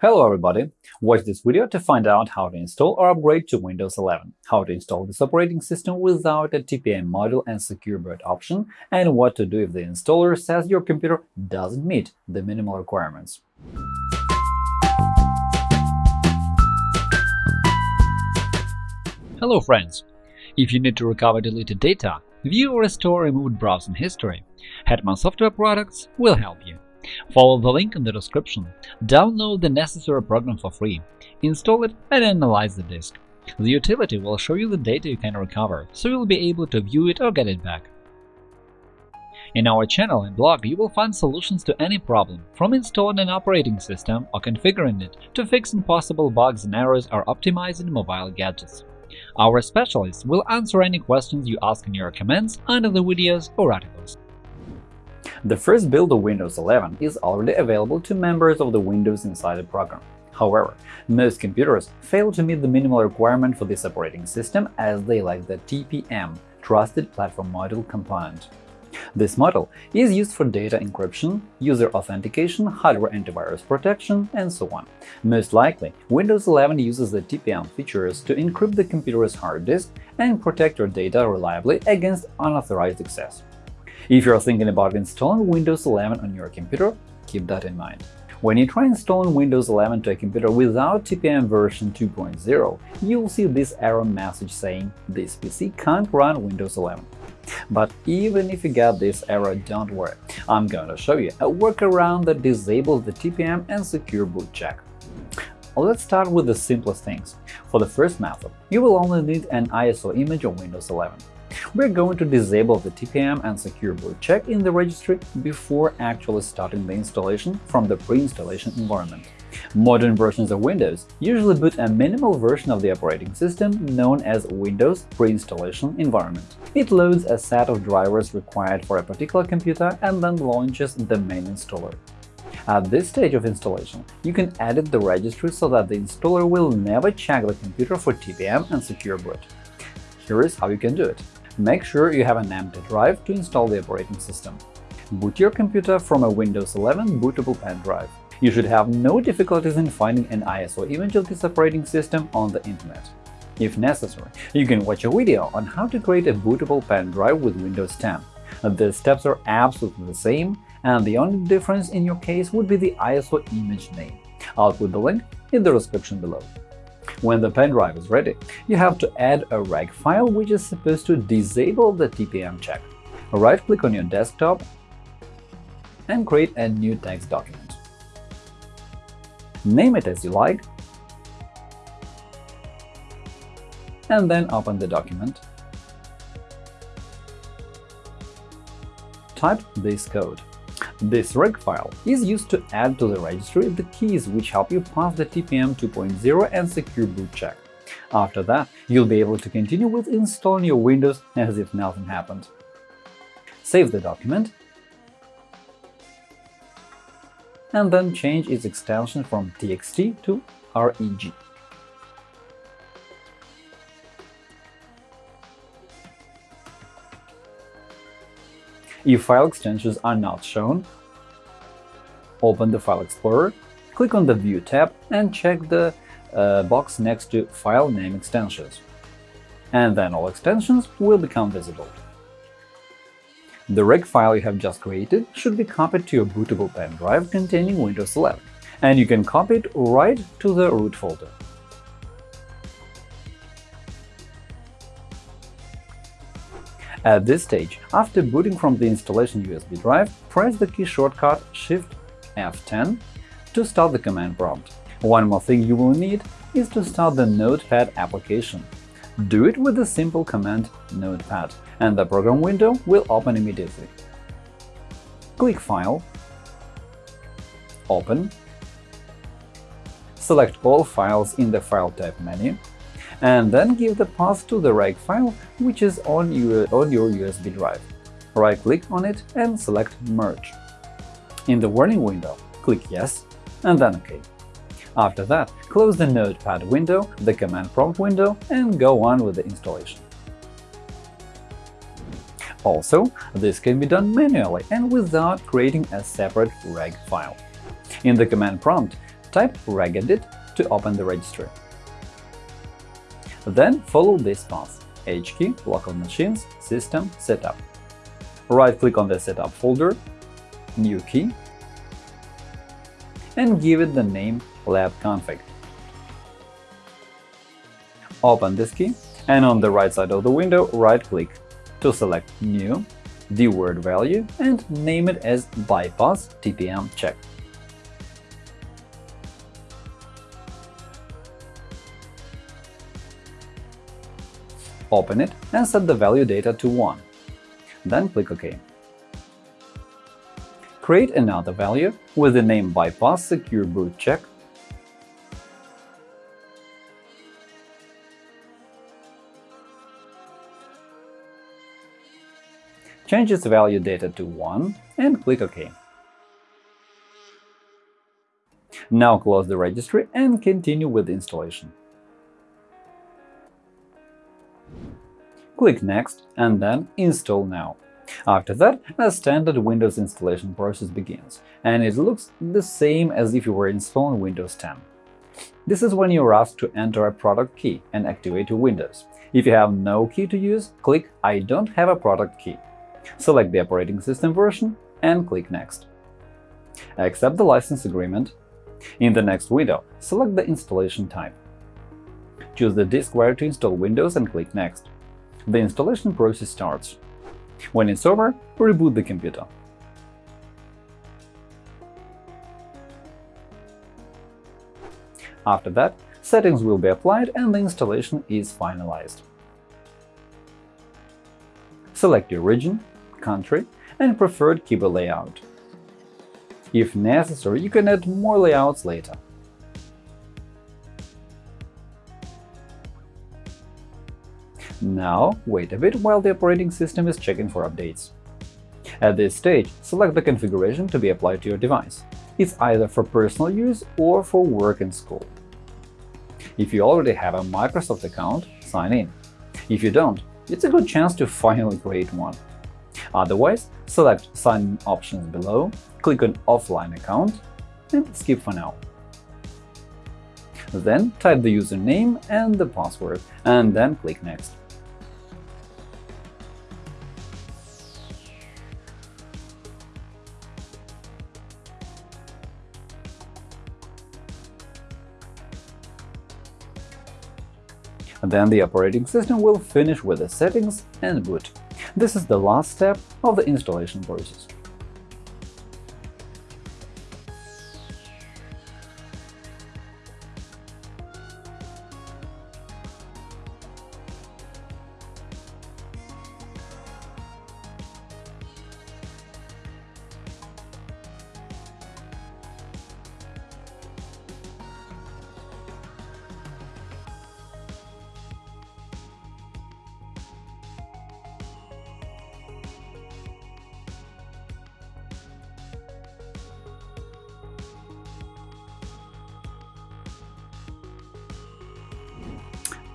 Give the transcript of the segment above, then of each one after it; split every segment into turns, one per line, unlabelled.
Hello everybody! Watch this video to find out how to install or upgrade to Windows 11, how to install this operating system without a TPM module and secure boot option, and what to do if the installer says your computer doesn't meet the minimal requirements.
Hello friends! If you need to recover deleted data, view or restore removed browsing history, Hetman Software Products will help you. Follow the link in the description, download the necessary program for free, install it and analyze the disk. The utility will show you the data you can recover, so you'll be able to view it or get it back. In our channel and blog you will find solutions to any problem, from installing an operating system or configuring it to fixing possible bugs and errors or optimizing mobile gadgets. Our specialists will answer any questions you ask in your comments under the videos or articles.
The first build of Windows 11 is already available to members of the Windows Insider program. However, most computers fail to meet the minimal requirement for this operating system as they lack the TPM – Trusted Platform Module component. This model is used for data encryption, user authentication, hardware antivirus protection, and so on. Most likely, Windows 11 uses the TPM features to encrypt the computer's hard disk and protect your data reliably against unauthorized access. If you're thinking about installing Windows 11 on your computer, keep that in mind. When you try installing Windows 11 to a computer without TPM version 2.0, you'll see this error message saying this PC can't run Windows 11. But even if you get this error, don't worry, I'm going to show you a workaround that disables the TPM and secure boot check. Let's start with the simplest things. For the first method, you will only need an ISO image of Windows 11 we're going to disable the TPM and secure boot check in the registry before actually starting the installation from the pre-installation environment. Modern versions of Windows usually boot a minimal version of the operating system known as Windows pre-installation environment. It loads a set of drivers required for a particular computer and then launches the main installer. At this stage of installation, you can edit the registry so that the installer will never check the computer for TPM and secure boot. Here is how you can do it. Make sure you have an empty drive to install the operating system. Boot your computer from a Windows 11 bootable pen drive. You should have no difficulties in finding an ISO image of this operating system on the Internet. If necessary, you can watch a video on how to create a bootable pen drive with Windows 10. The steps are absolutely the same, and the only difference in your case would be the ISO image name. I'll put the link in the description below. When the pen drive is ready, you have to add a reg file which is supposed to disable the TPM check. Right-click on your desktop and create a new text document. Name it as you like, and then open the document. Type this code. This reg file is used to add to the registry the keys which help you pass the TPM 2.0 and secure boot check. After that, you'll be able to continue with installing your Windows as if nothing happened. Save the document and then change its extension from txt to reg. If file extensions are not shown, open the File Explorer, click on the View tab and check the uh, box next to File Name Extensions. And then all extensions will become visible. The reg file you have just created should be copied to your bootable pen drive containing Windows 11, and you can copy it right to the root folder. At this stage, after booting from the installation USB drive, press the key shortcut Shift F10 to start the command prompt. One more thing you will need is to start the Notepad application. Do it with the simple command Notepad, and the program window will open immediately. Click File, Open, select all files in the File type menu, and then give the path to the reg file which is on your, on your USB drive. Right-click on it and select Merge. In the warning window, click Yes and then OK. After that, close the Notepad window, the command prompt window, and go on with the installation. Also, this can be done manually and without creating a separate reg file. In the command prompt, type regedit to open the registry. Then follow this path – HKey, local machines, system, setup. Right-click on the setup folder, new key, and give it the name labconfig. Open this key, and on the right side of the window, right-click to select New, DWORD value, and name it as Bypass TPM check. Open it and set the value data to 1. Then click OK. Create another value with the name bypass secure boot check change its value data to 1 and click OK. Now close the registry and continue with the installation. Click Next and then Install now. After that, a standard Windows installation process begins, and it looks the same as if you were installing Windows 10. This is when you're asked to enter a product key and activate your Windows. If you have no key to use, click I don't have a product key. Select the operating system version and click Next. Accept the license agreement. In the next window, select the installation type. Choose the disk where to install Windows and click Next the installation process starts. When it's over, reboot the computer. After that, settings will be applied and the installation is finalized. Select your region, country, and preferred keyboard layout. If necessary, you can add more layouts later. Now, wait a bit while the operating system is checking for updates. At this stage, select the configuration to be applied to your device. It's either for personal use or for work and school. If you already have a Microsoft account, sign in. If you don't, it's a good chance to finally create one. Otherwise, select Sign in options below, click on Offline account, and skip for now. Then type the username and the password, and then click Next. Then the operating system will finish with the settings and boot. This is the last step of the installation process.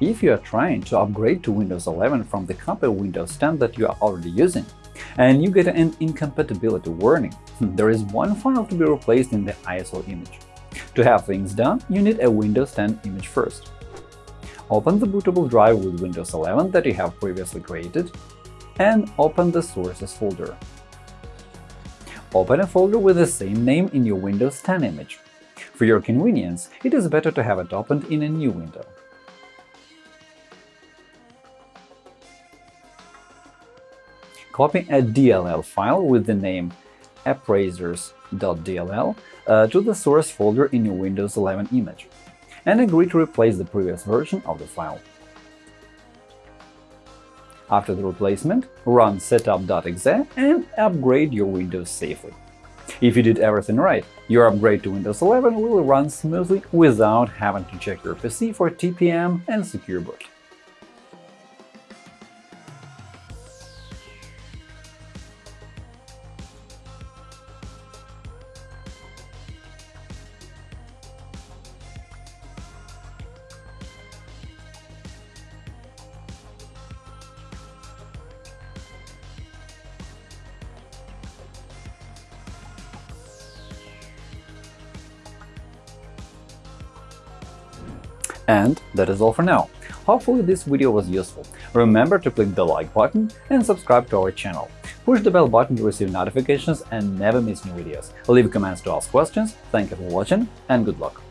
If you are trying to upgrade to Windows 11 from the copy Windows 10 that you are already using, and you get an incompatibility warning, hmm, there is one file to be replaced in the ISO image. To have things done, you need a Windows 10 image first. Open the bootable drive with Windows 11 that you have previously created, and open the Sources folder. Open a folder with the same name in your Windows 10 image. For your convenience, it is better to have it opened in a new window. Copy a DLL file with the name appraiserres.dll uh, to the source folder in your Windows 11 image, and agree to replace the previous version of the file. After the replacement, run setup.exe and upgrade your Windows safely. If you did everything right, your upgrade to Windows 11 will run smoothly without having to check your PC for TPM and secure boot. And that is all for now. Hopefully this video was useful. Remember to click the like button and subscribe to our channel. Push the bell button to receive notifications and never miss new videos. Leave comments to ask questions. Thank you for watching and good luck!